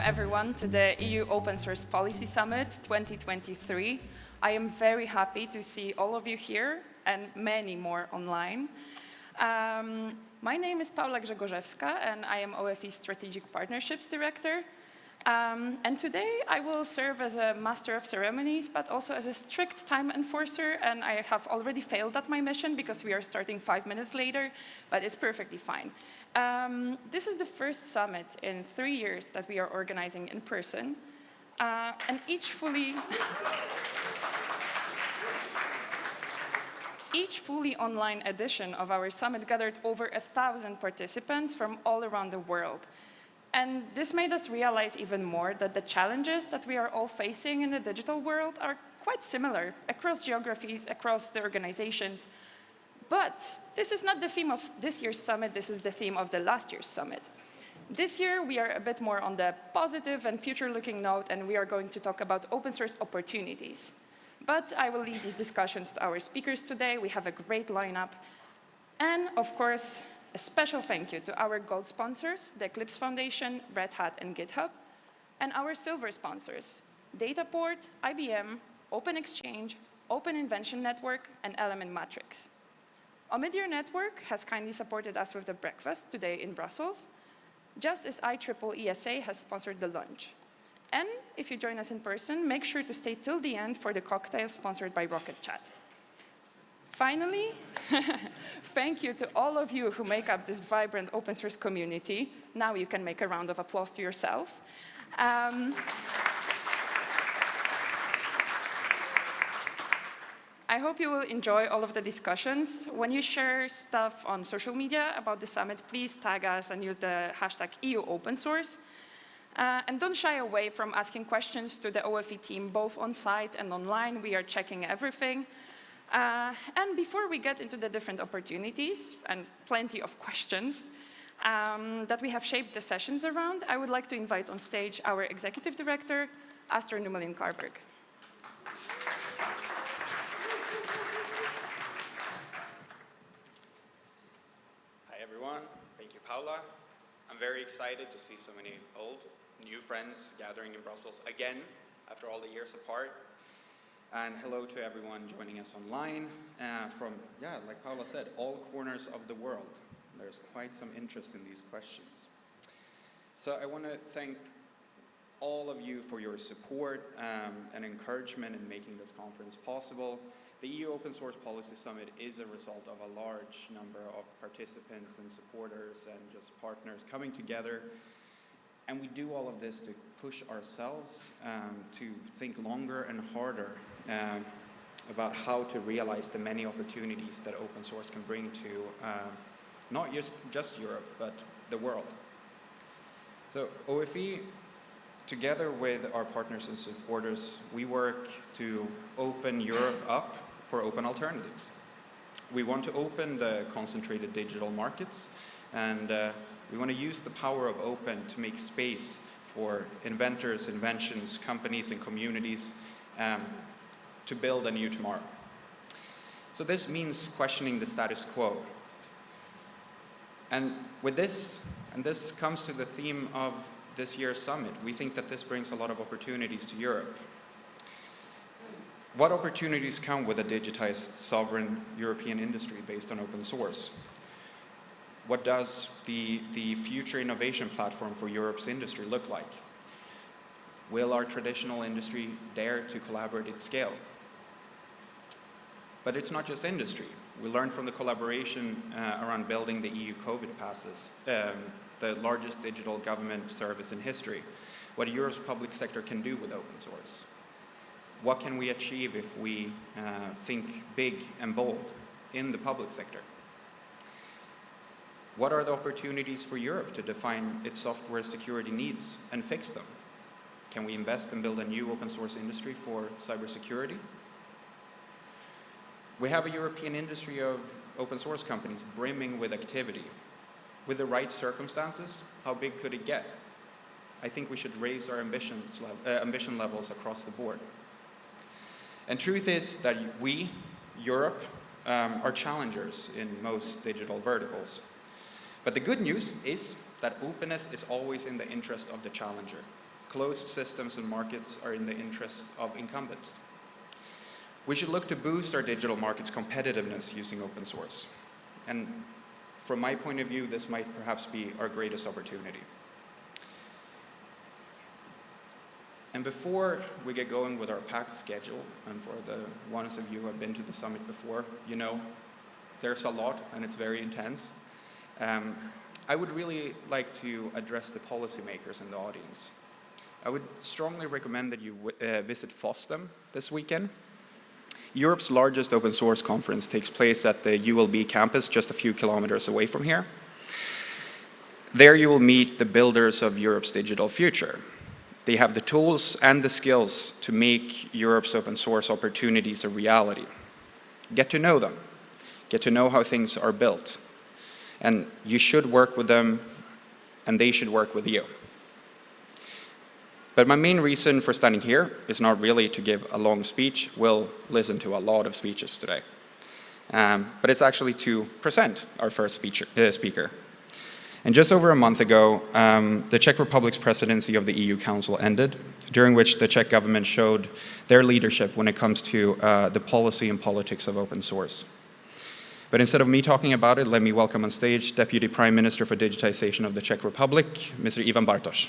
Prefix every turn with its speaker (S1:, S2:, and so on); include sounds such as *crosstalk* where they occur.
S1: Welcome everyone to the EU Open Source Policy Summit 2023. I am very happy to see all of you here and many more online. Um, my name is Paula Grzegorzewska and I am OFE Strategic Partnerships Director. Um, and today I will serve as a master of ceremonies, but also as a strict time enforcer. And I have already failed at my mission because we are starting five minutes later, but it's perfectly fine. Um, this is the first summit in three years that we are organizing in person. Uh, and each fully... *laughs* each fully online edition of our summit gathered over a thousand participants from all around the world. And this made us realize even more that the challenges that we are all facing in the digital world are quite similar across geographies, across the organizations. But this is not the theme of this year's summit, this is the theme of the last year's summit. This year, we are a bit more on the positive and future-looking note, and we are going to talk about open source opportunities. But I will leave these discussions to our speakers today. We have a great lineup. And of course, a special thank you to our gold sponsors, the Eclipse Foundation, Red Hat, and GitHub, and our silver sponsors, Dataport, IBM, Open-Xchange, Open Invention Network, and Element Matrix. Omidyar Network has kindly supported us with the breakfast today in Brussels, just as IEEE ESA has sponsored the lunch. And if you join us in person, make sure to stay till the end for the cocktail sponsored by Rocket Chat. Finally, *laughs* thank you to all of you who make up this vibrant open source community. Now you can make a round of applause to yourselves. Um, I hope you will enjoy all of the discussions. When you share stuff on social media about the summit, please tag us and use the hashtag EU open source. Uh, and don't shy away from asking questions to the OFE team, both on site and online. We are checking everything. Uh, and before we get into the different opportunities and plenty of questions um, that we have shaped the sessions around, I would like to invite on stage our Executive Director, Astor Nummelin Carlberg.
S2: Hi everyone, I'm very excited to see so many old, new friends gathering in Brussels again after all the years apart. And hello to everyone joining us online uh, from, yeah, like Paula said, all corners of the world. There's quite some interest in these questions. So I want to thank all of you for your support um, and encouragement in making this conference possible. The EU Open Source Policy Summit is a result of a large number of participants and supporters and just partners coming together and we do all of this to push ourselves um, to think longer and harder um, about how to realize the many opportunities that open source can bring to uh, not just, just Europe, but the world. So OFE, together with our partners and supporters, we work to open Europe up for open alternatives. We want to open the concentrated digital markets and uh, we want to use the power of open to make space for inventors, inventions, companies, and communities um, to build a new tomorrow. So this means questioning the status quo. And with this, and this comes to the theme of this year's summit, we think that this brings a lot of opportunities to Europe. What opportunities come with a digitized sovereign European industry based on open source? what does the, the future innovation platform for Europe's industry look like? Will our traditional industry dare to collaborate at scale? But it's not just industry. We learned from the collaboration uh, around building the EU COVID passes, um, the largest digital government service in history, what Europe's public sector can do with open source. What can we achieve if we uh, think big and bold in the public sector? What are the opportunities for Europe to define its software security needs and fix them? Can we invest and build a new open source industry for cybersecurity? We have a European industry of open source companies brimming with activity. With the right circumstances, how big could it get? I think we should raise our ambitions, uh, ambition levels across the board. And truth is that we, Europe, um, are challengers in most digital verticals. But the good news is that openness is always in the interest of the challenger. Closed systems and markets are in the interest of incumbents. We should look to boost our digital markets' competitiveness using open source. And from my point of view, this might perhaps be our greatest opportunity. And before we get going with our packed schedule, and for the ones of you who have been to the summit before, you know there's a lot and it's very intense. Um, I would really like to address the policymakers in the audience. I would strongly recommend that you uh, visit FOSDEM this weekend. Europe's largest open source conference takes place at the ULB campus just a few kilometers away from here. There you will meet the builders of Europe's digital future. They have the tools and the skills to make Europe's open source opportunities a reality. Get to know them. Get to know how things are built. And you should work with them, and they should work with you. But my main reason for standing here is not really to give a long speech. We'll listen to a lot of speeches today. Um, but it's actually to present our first speaker, uh, speaker. And just over a month ago, um, the Czech Republic's presidency of the EU Council ended, during which the Czech government showed their leadership when it comes to uh, the policy and politics of open source. But instead of me talking about it, let me welcome on stage Deputy Prime Minister for Digitization of the Czech Republic, Mr. Ivan Bartoš.